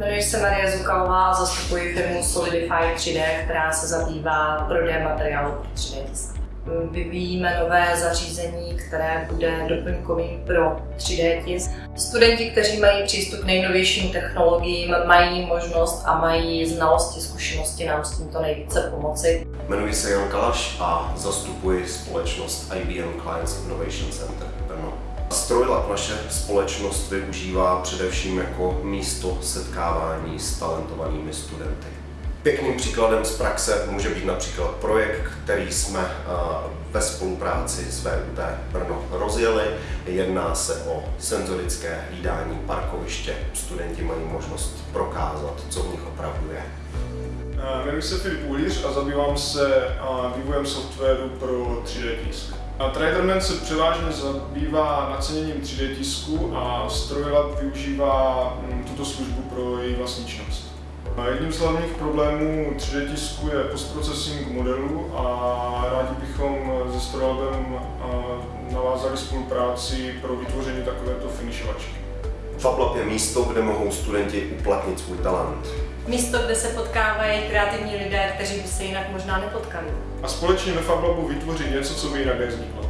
Jmenuji se Marie Zukalová a zastupuji firmu Solidify 3D, která se zabývá prodejem materiálu pro 3D tisk. Vyvíjíme nové zařízení, které bude doplňkovým pro 3D tisk. Studenti, kteří mají přístup k nejnovějším technologiím, mají možnost a mají znalosti, zkušenosti nám s tímto nejvíce pomoci. Jmenuji se Jan Kalaš a zastupuji společnost IBM Clients Innovation Center Brno. Strojlab naše společnost využívá především jako místo setkávání s talentovanými studenty. Pěkným příkladem z praxe může být například projekt, který jsme ve spolupráci s VUT Brno rozjeli. Jedná se o senzorické hlídání parkoviště. Studenti mají možnost prokázat, co v nich opravdu je. Jmenuji se Filip Ulíř a zabývám se vývojem softwaru pro 3D tisk. Traderman se převážně zabývá naceněním 3D tisku a Strojlab využívá mm, tuto službu pro její vlastní Jedním z hlavních problémů 3D tisku je postprocessing modelu a rádi bychom se Strojlabem navázali spolupráci pro vytvoření takovéto finishovačky. FabLab je místo, kde mohou studenti uplatnit svůj talent. Místo, kde se potkávají kreativní lidé, kteří by se jinak možná nepotkali. A společně ve FabLabu vytvořit něco, co by jinak nevzniklo.